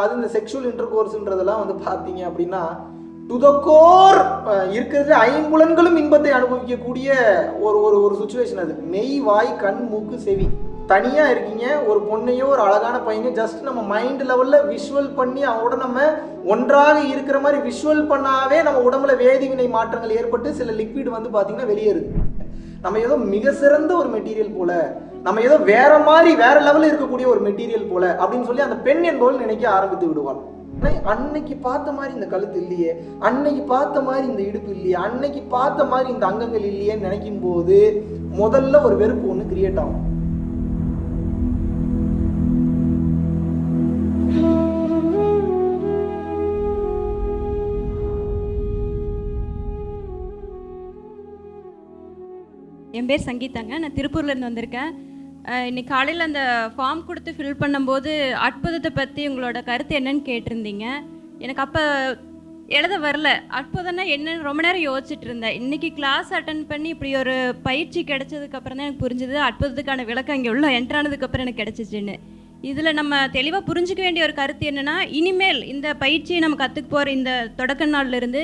அது இந்த sexual inter கோர்ஸ்ன்றதெல்லாம் வந்து பார்த்தீங்க அப்படின்னா டு த கோர் இருக்கிறது ஐம்புலன்களும் இன்பத்தை அனுபவிக்கக்கூடிய ஒரு ஒரு ஒரு சுச்சுவேஷன் அது. மெய் வாய் கண் மூக்கு செவி. தனியாக இருக்கீங்க ஒரு பொண்ணையோ ஒரு அழகான பையனையோ ஜஸ்ட் நம்ம மைண்ட் லெவலில் விஷுவல் பண்ணி அவங்களோட நம்ம ஒன்றாக இருக்கிற மாதிரி விஷுவல் பண்ணாவே நம்ம உடம்புல வேதிவினை மாற்றங்கள் ஏற்பட்டு சில லிக்விட் வந்து பார்த்தீங்கன்னா வெளியேறுது. நம்ம ஏதோ மிக சிறந்த ஒரு மெட்டீரியல் போல நம்ம ஏதோ வேற மாதிரி வேற லெவலில் இருக்கக்கூடிய ஒரு மெட்டீரியல் போல அப்படின்னு சொல்லி அந்த பெண் என்பவள் நினைக்க ஆரம்பித்து விடுவாள். அன்னைக்கு பார்த்த மாதிரி இந்த கழுத்து இல்லையே அன்னைக்கு பார்த்த மாதிரி இந்த இடுப்பு இல்லையே அன்னைக்கு பார்த்த மாதிரி இந்த அங்கங்கள் இல்லையேன்னு நினைக்கும் போது முதல்ல ஒரு வெறுப்பு ஒன்று கிரியேட் ஆகும். என் பேர் சங்கீதாங்க. நான் திருப்பூர்லேருந்து வந்திருக்கேன். இன்னைக்கு காலையில் அந்த ஃபார்ம் கொடுத்து ஃபில் பண்ணும்போது அற்புதத்தை பற்றி உங்களோட கருத்து என்னன்னு கேட்டிருந்தீங்க. எனக்கு அப்போ எழுத வரல. அற்புதம்னா என்னன்னு ரொம்ப நேரம் யோசிச்சுட்டு இருந்தேன். இன்னைக்கு கிளாஸ் அட்டன் பண்ணி இப்படி ஒரு பயிற்சி கிடைச்சதுக்கு அப்புறம் தான் எனக்கு புரிஞ்சுது. அற்புதத்துக்கான விளக்கம் இங்கே உள்ள என்ட்ரு ஆனதுக்கப்புறம் எனக்கு கிடைச்சிச்சுன்னு. இதில் நம்ம தெளிவாக புரிஞ்சிக்க வேண்டிய ஒரு கருத்து என்னென்னா இனிமேல் இந்த பயிற்சியை நம்ம கற்றுக்க போகிற இந்த தொடக்க நாள்ல இருந்து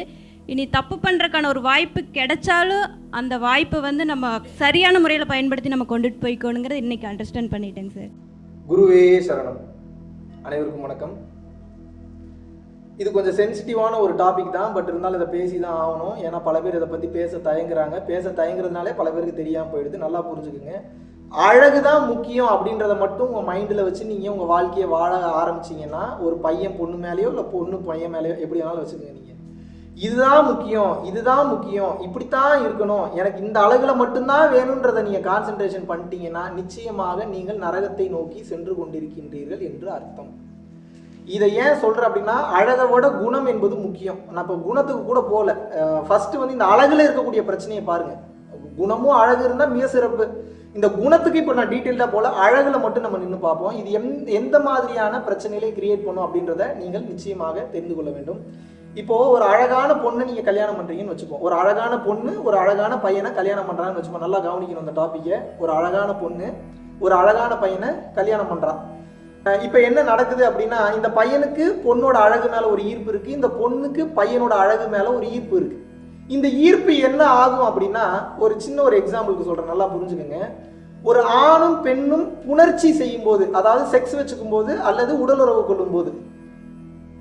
இனி தப்பு பண்ணுறக்கான ஒரு வாய்ப்பு கிடைச்சாலும் அந்த வாய்ப்பை வந்து நம்ம சரியான முறையில் பயன்படுத்தி நம்ம கொண்டுட்டு போய்க்கணுங்கிறத இன்னைக்கு அண்டர்ஸ்டாண்ட் பண்ணிட்டேங்க சார். குருவே சரணம். அனைவருக்கும் வணக்கம். இது கொஞ்சம் சென்சிட்டிவான ஒரு டாபிக் தான் பட் இருந்தாலும் இதை பேசி தான் ஆகணும். ஏன்னா பல பேர் இதை பற்றி பேச தயங்குறாங்க. பேச தயங்குறதுனாலே பல பேருக்கு தெரியாமல் போயிடுது. நல்லா புரிஞ்சுக்குங்க. அழகு தான் முக்கியம் அப்படின்றத மட்டும் உங்கள் மைண்டில் வச்சு நீங்கள் உங்கள் வாழ்க்கையை வாழ ஆரம்பிச்சிங்கன்னா ஒரு பையன் பொண்ணு மேலேயோ இல்லை பொண்ணு பையன் மேலேயோ எப்படி வேணாலும் வச்சுக்கோங்க நீங்கள் இதுதான் முக்கியம் இதுதான் முக்கியம் இப்படித்தான் இருக்கணும். எனக்கு இந்த அழகில் மட்டும்தான் வேணுன்றதை நீங்கள் கான்சென்ட்ரேஷன் பண்ணிட்டீங்கன்னா நிச்சயமாக நீங்கள் நரகத்தை நோக்கி சென்று கொண்டிருக்கின்றீர்கள் என்று அர்த்தம். இதை ஏன் சொல்கிறேன் அப்படின்னா அழகை விட குணம் என்பது முக்கியம். நான் இப்போ குணத்துக்கு கூட போகல. ஃபஸ்ட்டு வந்து இந்த அழகில் இருக்கக்கூடிய பிரச்சனையை பாருங்கள் குணமும் அழகு இருந்தால் மிக சிறப்பு. இந்த குணத்துக்கு இப்போ நான் டீட்டெயில்டாக போல அழகில் மட்டும் நம்ம நின்று பார்ப்போம். இது எந் எந்த மாதிரியான பிரச்சனைகளை கிரியேட் பண்ணும் அப்படின்றத நீங்கள் நிச்சயமாக தெரிந்து கொள்ள வேண்டும். இப்போ ஒரு அழகான பொண்ணு நீங்க கல்யாணம் பண்றீங்கன்னு வச்சுப்போம் ஒரு அழகான பொண்ணு ஒரு அழகான பையனை கல்யாணம் பண்றான்னு வச்சுப்போம் நல்லா கவனிக்கணும் அந்த டாப்பிக்கை ஒரு அழகான பொண்ணு ஒரு அழகான பையனை கல்யாணம் பண்றான். இப்போ என்ன நடக்குது அப்படின்னா இந்த பையனுக்கு பொண்ணோட அழகு மேல ஒரு ஈர்ப்பு இருக்கு. இந்த பொண்ணுக்கு பையனோட அழகு மேல ஒரு ஈர்ப்பு இருக்கு. இந்த ஈர்ப்பு என்ன ஆகும் அப்படின்னா ஒரு சின்ன ஒரு எக்ஸாம்பிளுக்கு சொல்றேன். நல்லா புரிஞ்சுக்கோங்க. ஒரு ஆணும் பெண்ணும் புணர்ச்சி செய்யும் போது அதாவது செக்ஸ் வச்சுக்கும் போது அல்லது உடலுறவு கொள்ளும் போது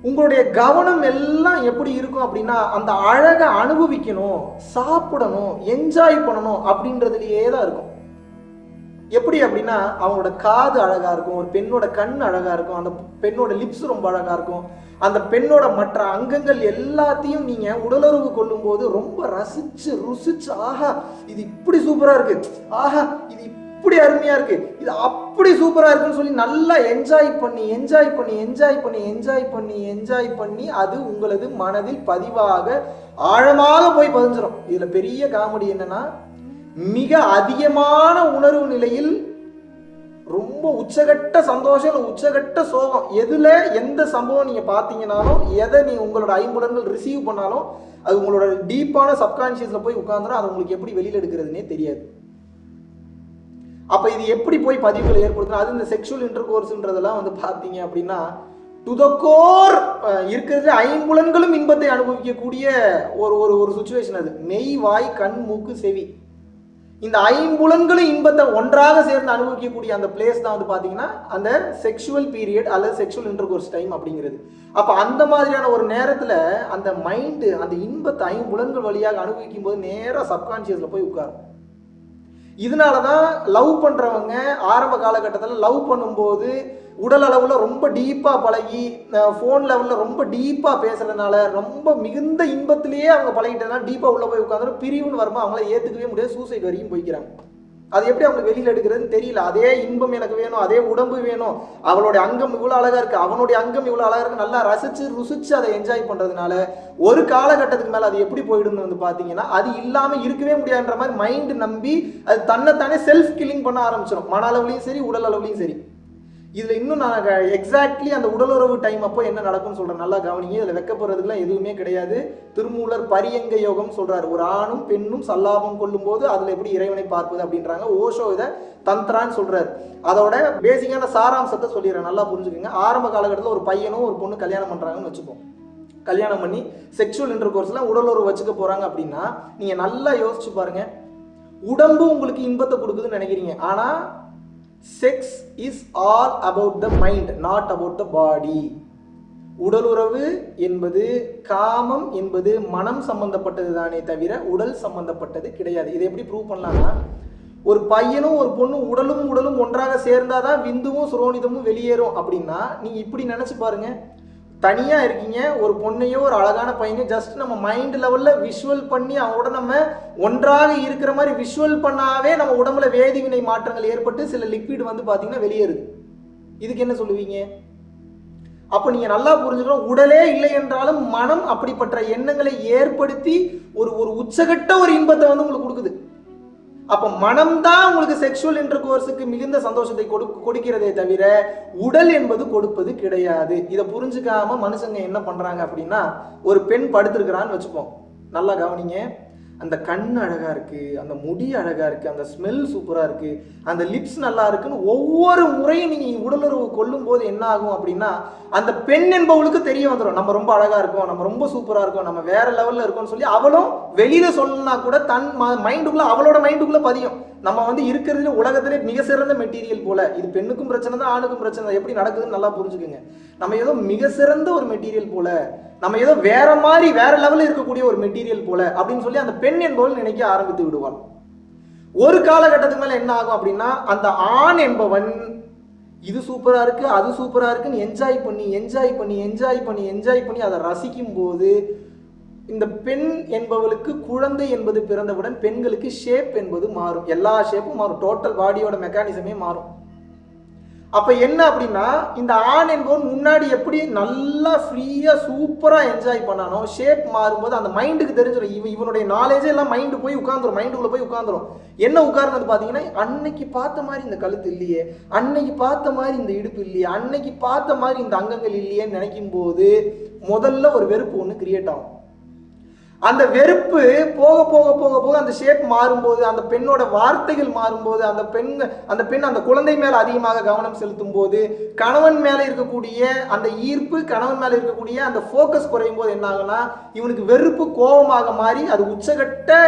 உங்களுடைய கவனம் எல்லாம் எப்படி இருக்கும் அப்படின்னா அந்த அழகை அனுபவிக்கணும் சாப்பிடணும் என்ஜாய் பண்ணணும் அப்படின்றதுலயே தான் இருக்கும். எப்படி அப்படின்னா அவங்களோட காது அழகா இருக்கும் ஒரு பெண்ணோட கண் அழகா இருக்கும் அந்த பெண்ணோட லிப்ஸ் ரொம்ப அழகா இருக்கும் அந்த பெண்ணோட மற்ற அங்கங்கள் எல்லாத்தையும் நீங்க உடலுறவு கொள்ளும்போது ரொம்ப ரசிச்சு ருசிச்சு ஆஹா இது இப்படி சூப்பரா இருக்கு ஆஹா இது இப்படி அருமையா இருக்கு. இது அப்படி சூப்பரா இருக்குன்னு சொல்லி நல்லா என்ஜாய் பண்ணி என்ஜாய் பண்ணி என்ஜாய் பண்ணி என்ஜாய் பண்ணி என்ஜாய் பண்ணி அது உங்களது மனதில் பதிவாக ஆழமாக போய் பதிஞ்சிடும் இதுல பெரிய காமெடி என்னன்னா மிக அதிகமான உணர்வு நிலையில் ரொம்ப உச்சகட்ட சந்தோஷம் இல்லை உச்சகட்ட சோகம். எதுல எந்த சம்பவம் நீங்க பார்த்தீங்கனாலும் எதை நீ உங்களோட ஐம்புலன்கள் ரிசீவ் பண்ணாலும் அது உங்களோட டீப்பான சப்கான்ஷியஸில் போய் உட்கார்ந்துரும் அது உங்களுக்கு எப்படி வெளியில் எடுக்கிறதுனே தெரியாது. அப்போ இது எப்படி போய் பதிவுகளை ஏற்படுத்தணும் அது இந்த செக்ஷுவல் இன்டர் கோர்ஸ்ன்றதெல்லாம் வந்து பார்த்தீங்க அப்படின்னா துதக்கோர் இருக்கிறது ஐம்புலன்களும் இன்பத்தை அனுபவிக்கக்கூடிய ஒரு ஒரு ஒரு சுச்சுவேஷன் அது. மெய் வாய் கண் மூக்கு செவி. இந்த ஐம்புலன்களும் இன்பத்தை ஒன்றாக சேர்ந்து அனுபவிக்கக்கூடிய அந்த பிளேஸ் தான் வந்து பார்த்தீங்கன்னா அந்த செக்ஷுவல் பீரியட் அல்லது செக்ஷுவல் இன்டர்கோர்ஸ் டைம் அப்படிங்கிறது. அப்போ அந்த மாதிரியான ஒரு நேரத்தில் அந்த மைண்டு அந்த இன்பத்தை ஐம்புலன்கள் வழியாக அனுபவிக்கும் போது நேராக சப்கான்சியஸில் போய் உட்காரும். இதனால தான் லவ் பண்ணுறவங்க ஆரம்ப காலகட்டத்தில் லவ் பண்ணும்போது உடல் அளவில் ரொம்ப டீப்பாக பழகி ஃபோன் லெவலில் ரொம்ப டீப்பாக பேசுகிறதுனால ரொம்ப மிகுந்த இன்பத்திலேயே அவங்க பழகிட்டதுனால டீப்பாக உள்ளே போய் உட்காந்துட்டு பிரிவுன்னு வரும்போது அவங்கள ஏற்றுக்கவே முடியாது சூசைட் வரைக்கும் போய்க்கிறாங்க. அது எப்படி அவங்க வெளியில் எடுக்கிறதுன்னு தெரியல. அதே இன்பம் எனக்கு வேணும் அதே உடம்பு வேணும். அவளுடைய அங்கம் இவ்வளோ அழகாக இருக்குது அவனுடைய அங்கம் இவ்வளோ அழகாக இருக்குது நல்லா ரசித்து ருசித்து அதை என்ஜாய் பண்ணுறதுனால ஒரு காலகட்டத்துக்கு மேலே அது எப்படி போயிடும்னு வந்து பார்த்தீங்கன்னா அது இல்லாமல் இருக்கவே முடியாதுன்ற மாதிரி மைண்டு நம்பி அது தன்னைத்தானே செல்ஃப் கில்லிங் பண்ண ஆரம்பிச்சிடும் மன அளவுலையும் சரி உடல் அளவுலையும் சரி. இதில் இன்னும் நான் எக்ஸாக்ட்லி அந்த உடலுறவு டைம் அப்போ என்ன நடக்கும்னு சொல்கிறேன் நல்லா கவனிங்க. இதில் வெக்கப்படுறதுக்குலாம் எதுவுமே கிடையாது. திருமூலர் பரியங்க யோகம் சொல்கிறார் ஒரு ஆணும் பெண்ணும் சல்லாபம் கொள்ளும்போது அதில் எப்படி இறைவனை பார்ப்பது அப்படின்றாங்க. ஓஷோ இதை தந்த்ரான்னு சொல்கிறார் அதோட பேசிக்கான சாராம்சத்தை சொல்லிடுறேன். நல்லா புரிஞ்சுக்கோங்க. ஆரம்ப காலகட்டத்தில் ஒரு பையனும் ஒரு பொண்ணு கல்யாணம் பண்ணுறாங்கன்னு வச்சுப்போம். கல்யாணம் பண்ணி செக்ஷுவல் இன்டர் கோர்ஸ்லாம் உடலுறவு வச்சுக்க போகிறாங்க அப்படின்னா நீங்கள் நல்லா யோசிச்சு பாருங்கள் உடம்பு உங்களுக்கு இன்பத்தை கொடுக்குதுன்னு நினைக்கிறீங்க. ஆனால் sex is all about the mind not about the body உடலுறவு என்பது காமம் என்பது மனம் சம்பந்தப்பட்டது தானே தவிர உடல் சம்பந்தப்பட்டது கிடையாது. இதை எப்படி ப்ரூவ் பண்ணலாம்னா ஒரு பையனும் ஒரு பொண்ணும் உடலும் உடலும் ஒன்றாக சேர்ந்தாதான் விந்துவும் சுரோனிதமும் வெளியேறும் அப்படின்னா நீ இப்படி நினைச்சு பாருங்க. தனியாக இருக்கீங்க ஒரு பொண்ணையோ ஒரு அழகான பையனோ ஜஸ்ட் நம்ம மைண்ட் லெவலில் விஷுவல் பண்ணி அவங்களோட நம்ம ஒன்றாக இருக்கிற மாதிரி விஷுவல் பண்ணாவே நம்ம உடம்புல வேதிவினை மாற்றங்கள் ஏற்பட்டு சில லிக்விட் வந்து பார்த்தீங்கன்னா வெளியேறுது இதுக்கு என்ன சொல்லுவீங்க? அப்போ நீங்கள் நல்லா புரிஞ்சுக்கணும் உடலே இல்லை என்றாலும் மனம் அப்படிப்பட்ட எண்ணங்களை ஏற்படுத்தி ஒரு ஒரு உச்சகட்ட ஒரு இன்பத்தை வந்து உங்களுக்கு கொடுக்குது. அப்போ மனம்தான் உங்களுக்கு செக்ஷுவல் இன்டர் கோர்ஸுக்கு மிகுந்த சந்தோஷத்தை கொடு கொடுக்கிறதே தவிர உடல் என்பது கொடுப்பது கிடையாது. இதை புரிஞ்சுக்காம மனுஷங்க என்ன பண்ணுறாங்க அப்படின்னா ஒரு பெண் படுத்திருக்கிறான்னு வச்சுப்போம் நல்லா கவனிங்க. அந்த கண் அழகாக இருக்குது அந்த முடி அழகாக இருக்குது அந்த ஸ்மெல் சூப்பராக இருக்குது அந்த லிப்ஸ் நல்லா இருக்குன்னு ஒவ்வொரு முறையும் நீங்கள் உடலுறவு கொள்ளும் போது என்ன ஆகும் அப்படின்னா அந்த பெண் என்பவளுக்கு தெரிய வந்துடும் நம்ம ரொம்ப அழகாக இருக்கோம் நம்ம ரொம்ப சூப்பராக இருக்கோம் நம்ம வேற லெவலில் இருக்கோம்னு சொல்லி அவளும் வெளியில் சொல்லணும்னா கூட தன் மைண்டுக்குள்ளே அவளோட மைண்டுக்குள்ளே பதியும். நம்ம வந்து இருக்கிறதுல உலகத்திலே மிக சிறந்த மெட்டீரியல் போல. இது பெண்ணுக்கும் பிரச்சனை தான் ஆணுக்கும் பிரச்சனை எப்படி நடக்குதுன்னு நல்லா புரிஞ்சுக்குங்க. நம்ம ஏதோ மிக சிறந்த ஒரு மெட்டீரியல் போல நம்ம ஏதோ வேற மாதிரி வேற லெவலில் இருக்கக்கூடிய ஒரு மெட்டீரியல் போல அப்படின்னு சொல்லி அந்த பெண் என்பவள் நினைக்க ஆரம்பித்து விடுவாள். ஒரு காலகட்டத்துக்கு மேல என்ன ஆகும் அப்படின்னா அந்த ஆண் என்பவன் இது சூப்பரா இருக்கு அது சூப்பரா இருக்குன்னு என்ஜாய் பண்ணி என்ஜாய் பண்ணி என்ஜாய் பண்ணி என்ஜாய் பண்ணி அதை ரசிக்கும் போது இந்த பெண் என்பவளுக்கு குழந்தை என்பது பிறந்தவுடன் பெண்களுக்கு ஷேப் என்பது மாறும். எல்லா ஷேப்பும் மாறும். டோட்டல் பாடியோட மெக்கானிசமே மாறும். அப்போ என்ன அப்படின்னா இந்த ஆண் என்பவன் முன்னாடி எப்படி நல்லா ஃப்ரீயாக சூப்பராக என்ஜாய் பண்ணானோ ஷேப் மாறும்போது அந்த மைண்டுக்கு தெரிஞ்சிடும். இவன் இவனுடைய நாலேஜே எல்லாம் மைண்டு போய் உட்காந்துரும் மைண்டுக்குள்ள போய் உட்காந்துரும் என்ன உட்கார்ந்தது பார்த்தீங்கன்னா அன்னைக்கு பார்த்த மாதிரி இந்த கழுத்து இல்லையே அன்னைக்கு பார்த்த மாதிரி இந்த இடுப்பு இல்லையே அன்னைக்கு பார்த்த மாதிரி இந்த அங்கங்கள் இல்லையேன்னு நினைக்கும் போது முதல்ல ஒரு வெறுப்பு ஒன்று கிரியேட் ஆகும். அந்த வெறுப்பு போக போக போக போக அந்த ஷேப் மாறும்போது அந்த பெண்ணோட வார்த்தைகள் மாறும்போது அந்த பெண் அந்த பெண் அந்த குழந்தை மேல அதிகமாக கவனம் செலுத்தும் போது கணவன் மேல இருக்கக்கூடிய அந்த ஈர்ப்பு கணவன் மேல இருக்கக்கூடிய அந்த ஃபோக்கஸ் குறையும் போது என்ன ஆகுனா இவனுக்கு வெறுப்பு கோபமாக மாறி அது உச்சகட்ட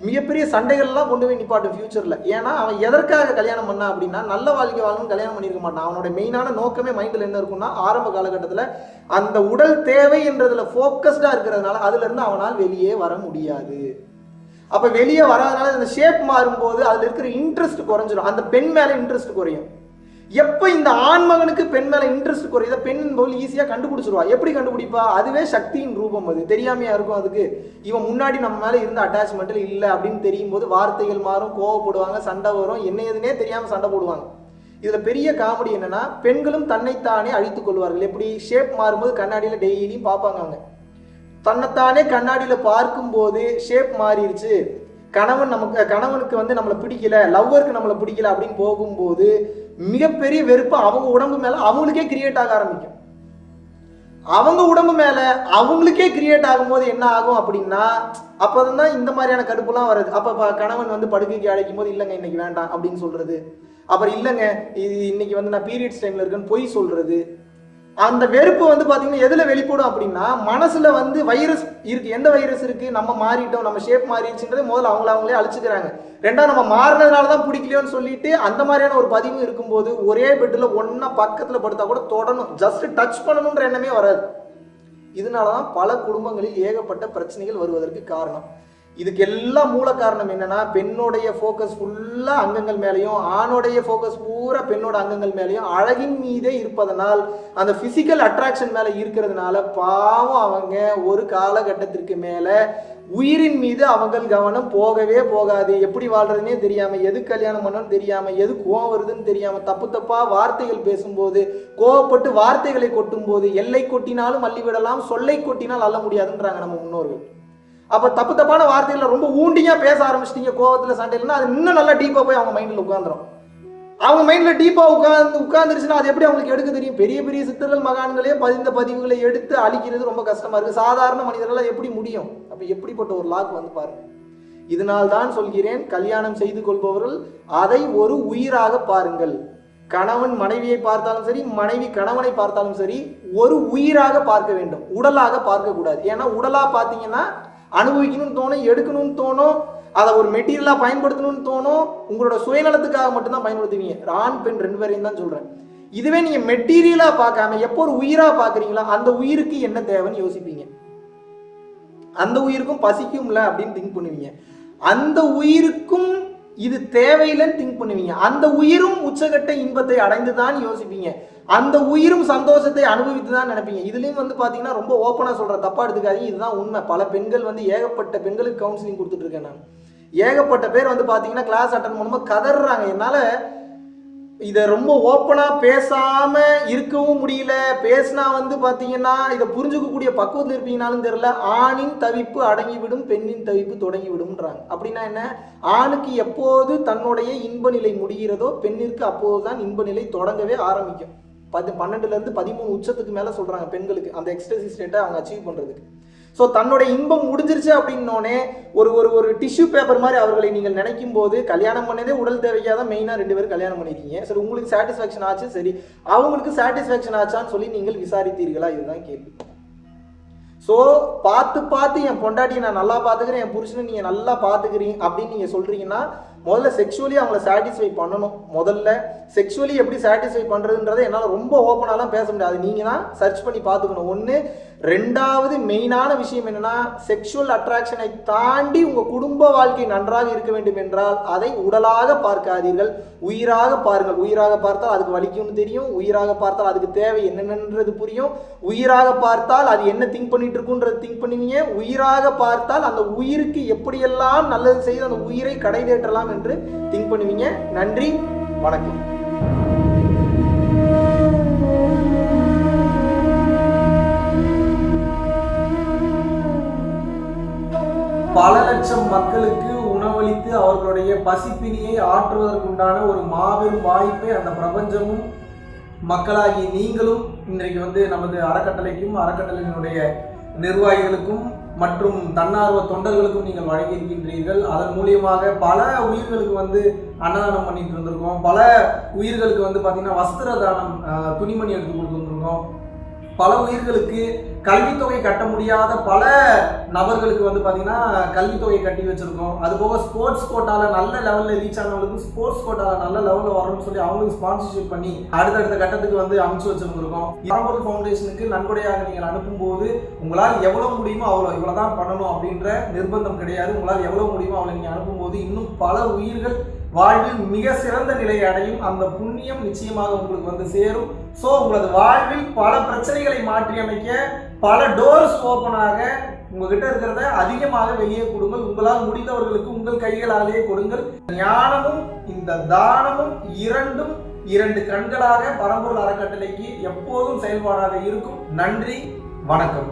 மிகப்பெரிய சண்டைகள்லாம் கொண்டு போய் நிப்பாட்டும் ஃபியூச்சரில் ஏன்னா அவன் எதற்காக கல்யாணம் பண்ணா அப்படின்னா நல்ல வாழ்க்கை வாழணும் கல்யாணம் பண்ணியிருக்க மாட்டான். அவனோட மெயினான நோக்கமே மைண்டில் என்ன இருக்கும்னா ஆரம்ப காலகட்டத்தில் அந்த உடல் தேவைன்றதுல ஃபோக்கஸ்டாக இருக்கிறதுனால அதுலேருந்து அவனால் வெளியே வர முடியாது. அப்போ வெளியே வராதனால அந்த ஷேப் மாறும்போது அதில் இருக்கிற இன்ட்ரெஸ்ட் குறைஞ்சிடும் அந்த பெண் மேலே இன்ட்ரெஸ்ட் குறையும். எப்போ இந்த ஆண்மகனுக்கு பெண் மேலே இன்ட்ரெஸ்ட் குறையுதோ பெண் போல் ஈஸியாக கண்டுபிடிச்சிருவா. எப்படி கண்டுபிடிப்பா? அதுவே சக்தியின் ரூபம் அது. தெரியாமையா இருக்கும் அதுக்கு. இவன் முன்னாடி நம்ம மேலே இருந்த அட்டாச்மெண்ட்டில் இல்லை அப்படின்னு தெரியும் போது வார்த்தைகள் மாறும் கோவப்படுவாங்க சண்டை வரும். என்ன எதுனே தெரியாமல் சண்டை போடுவாங்க. இதில் பெரிய காமெடி என்னென்னா பெண்களும் தன்னைத்தானே அழித்துக் கொள்வார்கள். எப்படி? ஷேப் மாறும்போது கண்ணாடியில் டெய்லியும் பார்ப்பாங்க அவங்க. தன்னைத்தானே கண்ணாடியில் பார்க்கும்போது ஷேப் மாறிடுச்சு. கணவன் நமக்கு கணவனுக்கு வந்து நம்மளை பிடிக்கல லவ்வருக்கு நம்மளை பிடிக்கல அப்படின்னு போகும்போது மிகப்பெரிய வெறுப்பு அவங்க உடம்பு மேல அவங்களுக்கே கிரியேட் ஆக ஆரம்பிக்கும். அவங்க உடம்பு மேல அவங்களுக்கே கிரியேட் ஆகும்போது என்ன ஆகும் அப்படின்னா அப்பதான் இந்த மாதிரியான கடுப்புலாம் வருது. அப்போ கணவன் வந்து படுக்கைக்கு அழைக்கும் போது இல்லைங்க இன்னைக்கு வேண்டாம் அப்படின்னு சொல்றது. அப்புறம் இல்லைங்க இது இன்னைக்கு வந்து நான் பீரியட்ஸ் டைம்ல இருக்கேன்னு பொய் சொல்றது. அந்த வெறுப்பு வந்து பார்த்தீங்கன்னா எதில் வெளிப்படும் அப்படின்னா மனசில் வந்து வைரஸ் இருக்குது எந்த வைரஸ் இருக்குது நம்ம மாறிட்டோம் நம்ம ஷேப் மாறிடுச்சுன்றதை முதல்ல அவங்கள அவங்களே அழிச்சுக்கிறாங்க. ரெண்டாவது நம்ம மாறினதுனால தான் பிடிக்கலையோன்னு சொல்லிட்டு அந்த மாதிரியான ஒரு பதிவு இருக்கும்போது ஒரே பெட்டில் ஒன்றா பக்கத்தில் படுத்தா கூட தொடணும். ஜஸ்ட் டச் பண்ணணுன்ற எண்ணமே வராது. இதனால தான் பல குடும்பங்களில் ஏகப்பட்ட பிரச்சனைகள் வருவதற்கு காரணம். இதுக்கு எல்லாம் மூல காரணம் என்னன்னா பெண்ணுடைய ஃபோக்கஸ் ஃபுல்லா அங்கங்கள் மேலேயும் ஆணுடைய ஃபோக்கஸ் பூரா பெண்ணோட அங்கங்கள் மேலேயும் அழகின் மீதே இருப்பதனால் அந்த பிசிக்கல் அட்ராக்ஷன் மேல இருக்கிறதுனால பாவம் அவங்க ஒரு காலகட்டத்திற்கு மேல உயிரின் மீது அவங்கள் கவனம் போகவே போகாது. எப்படி வாழ்றதுனே தெரியாம எது கல்யாணம் பண்ணணும் தெரியாம எது கோவம் வருதுன்னு தெரியாம தப்பு தப்பா வார்த்தைகள் பேசும்போது கோவப்பட்டு வார்த்தைகளை கொட்டும் போது எல்லை கொட்டினாலும் அள்ளிவிடலாம் சொல்லை கொட்டினால் அள்ள முடியாதுன்றாங்க நம்ம முன்னோர்கள். அப்போ தப்பு தப்பான வார்த்தைகளை ரொம்ப ஊண்டியாக பேச ஆரம்பிச்சிட்டீங்க கோவத்தில் சண்டையிலன்னா அது இன்னும் நல்லா டீப்பாக போய் அவங்க மைண்டில் உட்காந்துரும் அவங்க மைண்டில் டீப்பாக உட்காந்து உட்காந்துருச்சுன்னா அது எப்படி அவங்களுக்கு எடுக்க தெரியும்? பெரிய பெரிய சித்தர்கள் மகான்களே பதிந்த பதிவுகளை எடுத்து அழிக்கிறது ரொம்ப கஷ்டமாக இருக்குது சாதாரண மனிதர்களால் எப்படி முடியும்? அப்போ எப்படிப்பட்ட ஒரு லாக் வந்து பாருங்க. இதனால் தான் சொல்கிறேன் கல்யாணம் செய்து கொள்பவர்கள் அதை ஒரு உயிராக பாருங்கள். கணவன் மனைவியை பார்த்தாலும் சரி மனைவி கணவனை பார்த்தாலும் சரி ஒரு உயிராக பார்க்க வேண்டும். உடலாக பார்க்கக்கூடாது. ஏன்னா உடலாக பார்த்தீங்கன்னா அனுபவிக்கணும்னு தோணும் எடுக்கணும்னு தோணும் அதை ஒரு மெட்டீரியலாக பயன்படுத்தணும்னு தோணும் உங்களோட சுயநலத்துக்காக மட்டும்தான் பயன்படுத்துவீங்க. ஆண் பெண் ரெண்டு பேரையும் தான் சொல்கிறேன் இதுவே நீங்கள் மெட்டீரியலாக பார்க்காம எப்போ ஒரு உயிராக பார்க்குறீங்களோ அந்த உயிருக்கு என்ன தேவைன்னு யோசிப்பீங்க. அந்த உயிருக்கும் பசிக்கும்ல அப்படின்னு திங்க் பண்ணுவீங்க. அந்த உயிருக்கும் இது தேவையில்லைன்னு திங்க் பண்ணுவீங்க. அந்த உயிரும் உச்சகட்ட இன்பத்தை அடைந்து தான் யோசிப்பீங்க. அந்த உயிரும் சந்தோஷத்தை அனுபவித்து தான் நினைப்பீங்க. இதுலேயும் வந்து பார்த்தீங்கன்னா ரொம்ப ஓப்பனாக சொல்கிற தப்பா எடுத்துக்காதீங்க. இதுதான் உண்மை. பல பெண்கள் வந்து ஏகப்பட்ட பெண்களுக்கு கவுன்சிலிங் கொடுத்துட்ருக்கேன் நான். ஏகப்பட்ட பேர் வந்து பார்த்தீங்கன்னா கிளாஸ் அட்டன் பண்ணும்போது கதறாங்க என்னால் இதை ரொம்ப ஓப்பனாக பேசாமல் இருக்கவும் முடியல. பேசினா வந்து பார்த்தீங்கன்னா இதை புரிஞ்சுக்கக்கூடிய பக்குவத்தில் இருப்பீங்கனாலும் தெரில ஆணின் தவிப்பு அடங்கிவிடும் பெண்ணின் தவிப்பு தொடங்கி விடும்ன்றாங்க அப்படின்னா என்ன? ஆணுக்கு எப்போது தன்னுடைய இன்ப நிலை முடிகிறதோ பெண்ணிற்கு அப்போது தான் இன்ப நிலை தொடங்கவே ஆரம்பிக்கும். பத்து பன்னெண்டுலேருந்து பதிமூணு உச்சத்துக்கு மேலே சொல்கிறாங்க பெண்களுக்கு. அந்த எக்ஸ்டசி ஸ்டேட்டை அவங்க அச்சீவ் பண்ணுறதுக்கு ஸோ தன்னோட இன்பம் முடிஞ்சிருச்சு அப்படின்னோடனே ஒரு ஒரு ஒரு டிஷ்யூ பேப்பர் மாதிரி அவர்களை நீங்கள் நினைக்கும் போது கல்யாணம் பண்ணதே உடல் தேவைக்காக தான் மெயினாக ரெண்டு பேரும் கல்யாணம் பண்ணியிருக்கீங்க. சரி உங்களுக்கு சாட்டிஸ்ஃபேக்ஷன் ஆச்சு சரி அவங்களுக்கு சாட்டிஸ்ஃபேக்ஷன் ஆச்சான்னு சொல்லி நீங்கள் விசாரித்தீர்களா? இதுதான் கேள்வி. ஸோ பார்த்து பார்த்து என் பொண்டாட்டியை நான் நல்லா பார்த்துக்கிறேன் என் புருஷனை நீங்கள் நல்லா பார்த்துக்கிறீங்க அப்படின்னு நீங்கள் சொல்கிறீங்கன்னா முதல்ல செக்ஷுவலி அவங்கள சாட்டிஸ்ஃபை பண்ணணும். முதல்ல செக்ஷுவலி எப்படி சாட்டிஸ்ஃபை பண்ணுறதுன்றதை என்னால் ரொம்ப ஓப்பனாலாம் பேச முடியாது. நீங்கள் தான் சர்ச் பண்ணி பார்த்துக்கணும். ஒன்று ரெண்டாவது மெயினான விஷயம் என்னன்னா செக்ஷுவல் அட்ராக்ஷனை தாண்டி உங்கள் குடும்ப வாழ்க்கை நன்றாக இருக்க வேண்டும் என்றால் அதை உடலாக பார்க்காதீர்கள். உயிராக பாருங்கள். உயிராக பார்த்தால் அதுக்கு வலிக்கும்னு தெரியும். உயிராக பார்த்தால் அதுக்கு தேவை என்னென்னன்றது புரியும். உயிராக பார்த்தால் அது என்ன திங்க் பண்ணிட்டு இருக்குன்றது திங்க் பண்ணுவீங்க. உயிராக பார்த்தால் அந்த உயிருக்கு எப்படியெல்லாம் நல்லது செய்து அந்த உயிரை கடை தேற்றலாம் என்று திங்க் பண்ணுவீங்க. நன்றி. வணக்கம். பல லட்சம் மக்களுக்கு உணவளித்து அவர்களுடைய பசிப்பினியை ஆற்றுவதற்குண்டான ஒரு மாபெரும் வாய்ப்பை அந்த பிரபஞ்சமும் மக்களாகி நீங்களும் இன்றைக்கு வந்து நமது அறக்கட்டளைக்கும் அறக்கட்டளையினுடைய நிர்வாகிகளுக்கும் மற்றும் தன்னார்வ தொண்டர்களுக்கும் நீங்கள் வழங்கியிருக்கின்றீர்கள். அதன் மூலியமாக பல உயிர்களுக்கு வந்து அன்னதானம் பண்ணிட்டு இருந்திருக்கோம் பல உயிர்களுக்கு வந்து பார்த்தீங்கன்னா வஸ்திர தானம் துணிமணி எடுத்து கொடுத்துருந்துருக்கோம் பல உயிர்களுக்கு கல்வித்தொகை கட்ட முடியாத பல நபர்களுக்கு வந்து பார்த்தீங்கன்னா கல்வித்தொகை கட்டி வச்சுருக்கோம். அது போக ஸ்போர்ட்ஸ் கோட்டாவில் நல்ல லெவலில் ரீச் ஆனவங்களுக்கு ஸ்போர்ட்ஸ் கோட்டாவில் நல்ல லெவலில் வரணும்னு சொல்லி அவங்களுக்கு ஸ்பான்சர்ஷிப் பண்ணி அடுத்தடுத்த கட்டத்துக்கு வந்து அமைச்சு வச்சுருந்துருக்கோம். பரம்பொருள் ஃபவுண்டேஷனுக்கு நன்கொடையாக நீங்கள் அனுப்பும்போது உங்களால் எவ்வளோ முடியுமோ அவ்வளோ இவ்வளோ தான் பண்ணணும் அப்படின்ற நிர்பந்தம் கிடையாது. உங்களால் எவ்வளோ முடியுமோ அவ்வளோ நீங்கள் அனுப்பும்போது இன்னும் பல உயிர்கள் வாழ்வில் மிக சிறந்த நிலையை அடையும் அந்த புண்ணியம் நிச்சயமாக உங்களுக்கு வந்து சேரும். ஸோ உங்களது வாழ்வில் பல பிரச்சனைகளை மாற்றி அமைக்க பல டோர்ஸ் ஓப்பனாக உங்ககிட்ட இருக்கிறத அதிகமாக வெளியே கொடுங்கள். உங்களால் முடிந்தவர்களுக்கு உங்கள் கைகளாலேயே கொடுங்கள். ஞானமும் இந்த தானமும் இரண்டும் இரண்டு கண்களாக பரம்பொருள் அறக்கட்டளைக்கு எப்போதும் செயல்பாடாக இருக்கும். நன்றி வணக்கம்.